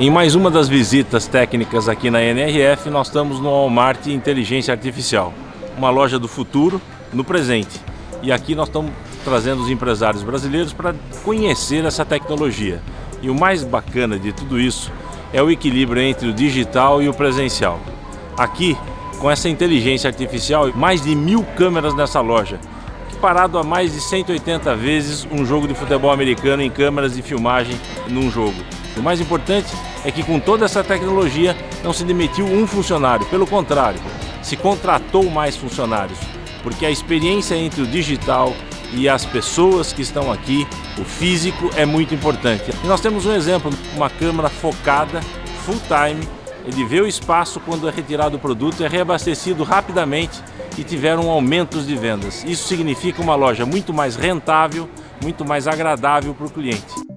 Em mais uma das visitas técnicas aqui na NRF, nós estamos no Walmart Inteligência Artificial, uma loja do futuro no presente. E aqui nós estamos trazendo os empresários brasileiros para conhecer essa tecnologia. E o mais bacana de tudo isso é o equilíbrio entre o digital e o presencial. Aqui, com essa inteligência artificial, mais de mil câmeras nessa loja, parado a mais de 180 vezes um jogo de futebol americano em câmeras de filmagem num jogo. O mais importante é que com toda essa tecnologia não se demitiu um funcionário, pelo contrário, se contratou mais funcionários, porque a experiência entre o digital e as pessoas que estão aqui, o físico é muito importante. E nós temos um exemplo, uma câmera focada, full time, ele vê o espaço quando é retirado o produto, é reabastecido rapidamente e tiveram aumentos de vendas. Isso significa uma loja muito mais rentável, muito mais agradável para o cliente.